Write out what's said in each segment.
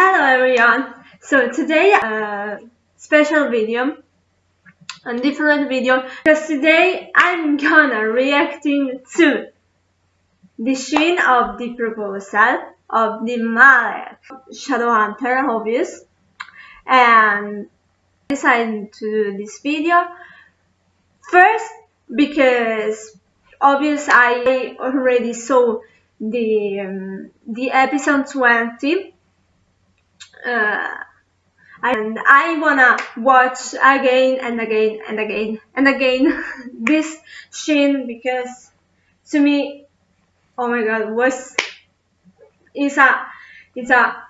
Hello everyone! So today a uh, special video, a different video, because today I'm gonna reacting to the scene of the proposal of the Malec Shadowhunter obvious and decided to do this video first because obvious I already saw the um, the episode 20 uh, Uh, and I wanna watch again and again and again and again this scene because to me oh my god was it's a it's a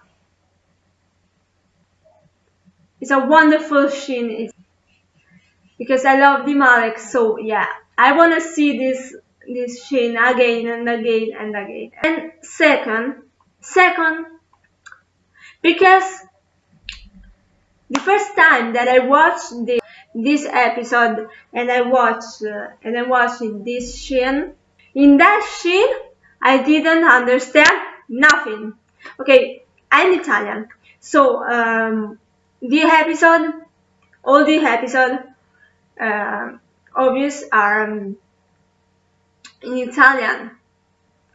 it's a wonderful scene. It's, because I love the Malec so yeah I wanna see this this scene again and again and again. And second second because the first time that I watched the, this episode and I watched uh, and I watched this scene, in that scene I didn't understand nothing. Okay, I'm Italian, so um, the episode, all the episode, uh, obvious are um, in Italian.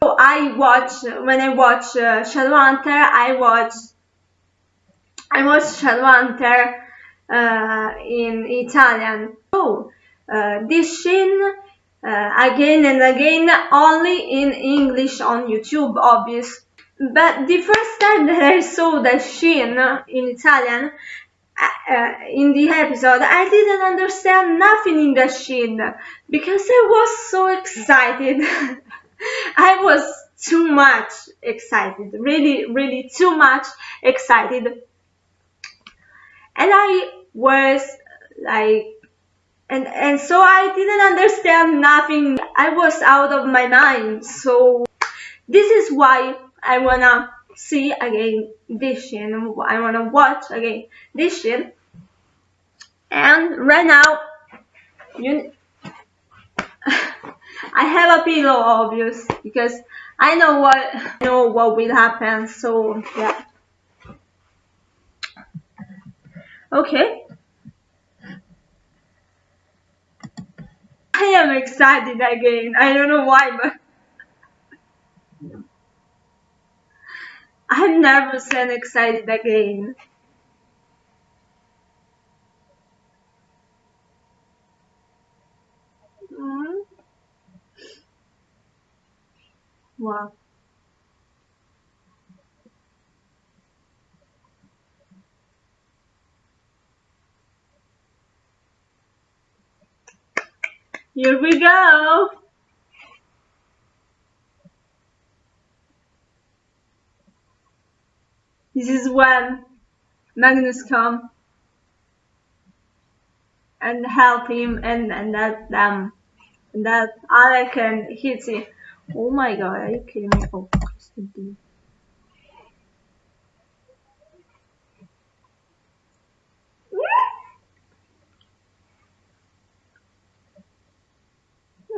So I watch when I watch uh, Shadowhunter, I watch I watched Shadowhunter uh, in Italian. So, uh, this scene uh, again and again only in English on YouTube, obvious. But the first time that I saw that scene in Italian, uh, uh, in the episode, I didn't understand nothing in the scene because I was so excited. I was too much excited, really, really too much excited and I was like and and so I didn't understand nothing. I was out of my mind. So this is why I wanna see again this shit. I wanna watch again this shit. And right now, you, I have a pillow, obvious, because I know what know what will happen. So yeah. Okay. I am excited again. I don't know why, but I'm nervous and excited again. Mm. Wow. Here we go. This is when Magnus come and help him and, and that them and that Alec and Hitty. Oh my god, are you kidding me? Oh,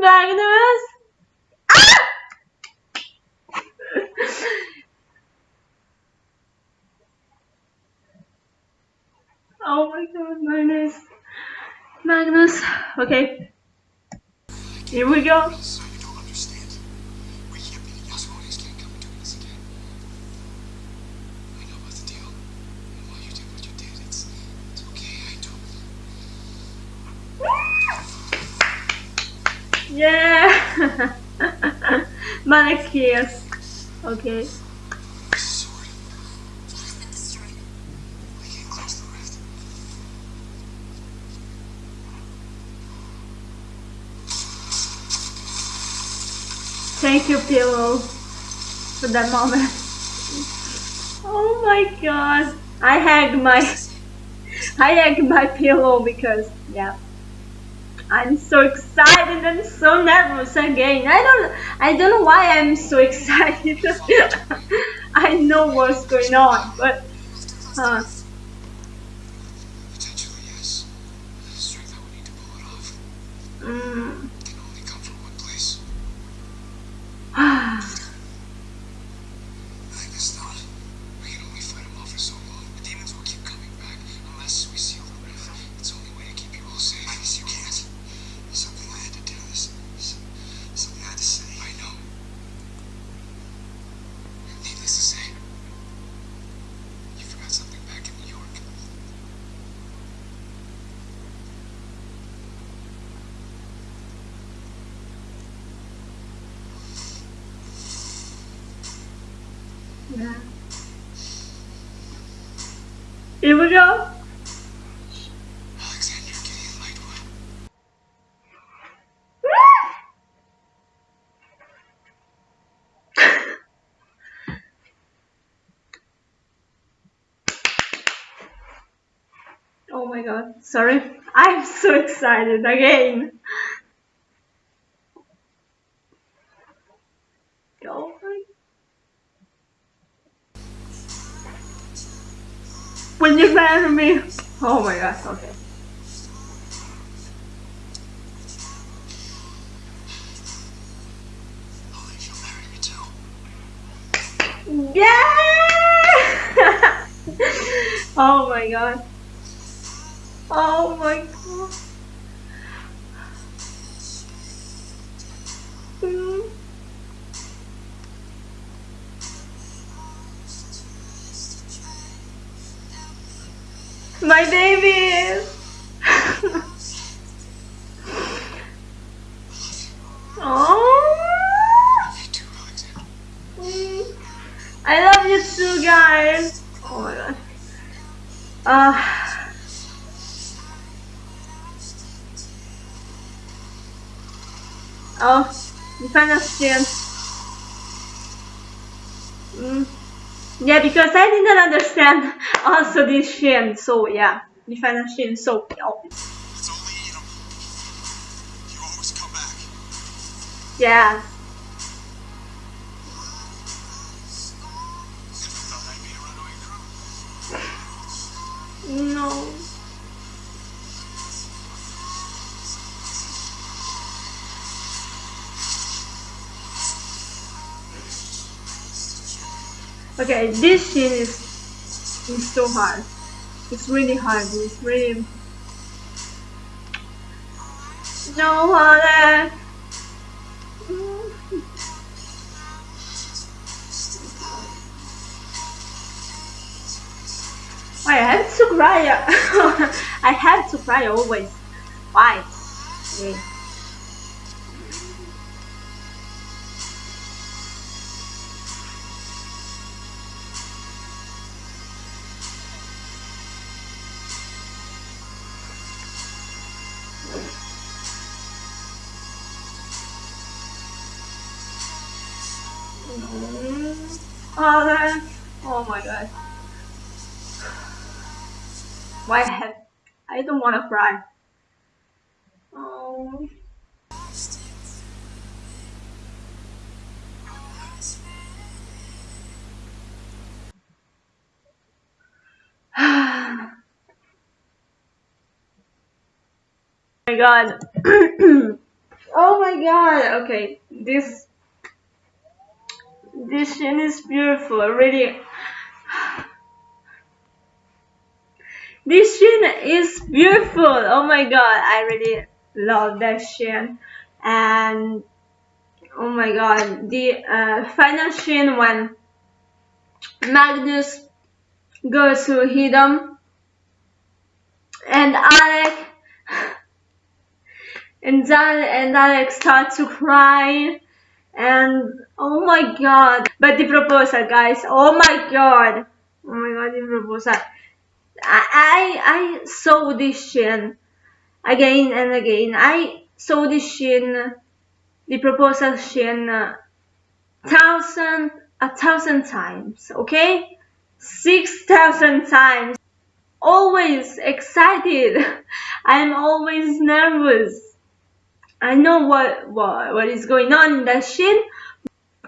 Magnus? Ah! oh my god, Magnus. Magnus. Okay. Here we go. Yeah! Manic yes. Okay. Thank you, pillow, for that moment. Oh my god. I hugged my I hugged my pillow because yeah. I'm so excited and so nervous again. I don't I don't know why I'm so excited. I know what's going on, but uh, mm. Here we go. Oh my god, sorry. I'm so excited again. Oh my When you marry me. Oh my god, okay. I think you'll marry me too. Yeah! oh my god. Oh my god. Mm. My baby! oh! I love you too, guys. Oh my god. Uh, oh, you a scene. Mm. Yeah, because I didn't understand also this Shin, so yeah, you find a Shin, so oh, Let's Okay, this scene is is so hard. It's really hard. It's really no Alec. Why I have to cry? I have to cry always. Why? Oh, oh my god. Why have, I don't want to cry. Oh. oh. my god. oh my god. Okay, this this scene is beautiful. Really. This scene is beautiful. Oh my god, I really love that scene. And oh my god, the uh, final scene when Magnus goes to Hidam and Alec and Dan and Alex start to cry and oh my god. But the proposal guys. Oh my god. Oh my god the proposal. I I, I saw this scene again and again. I saw this scene the proposal scene uh, thousand a thousand times okay? Six thousand times. Always excited. I'm always nervous I know what, what what is going on in that scene.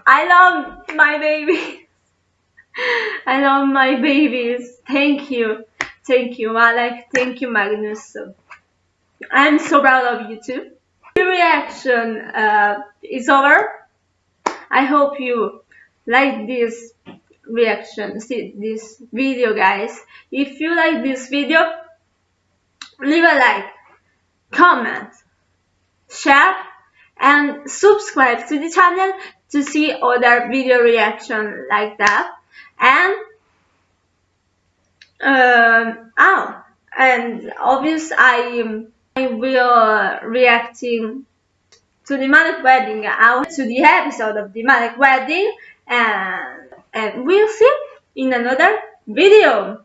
I love my babies. I love my babies. Thank you. Thank you, Alec. Thank you, Magnus. I'm so proud of you too. The reaction uh, is over. I hope you like this reaction, see this video guys. If you like this video, leave a like, comment, share and subscribe to the channel to see other video reaction like that. And um, oh and obvious I I will reacting to the Malec wedding. Out to the episode of the Malec wedding and and we'll see in another video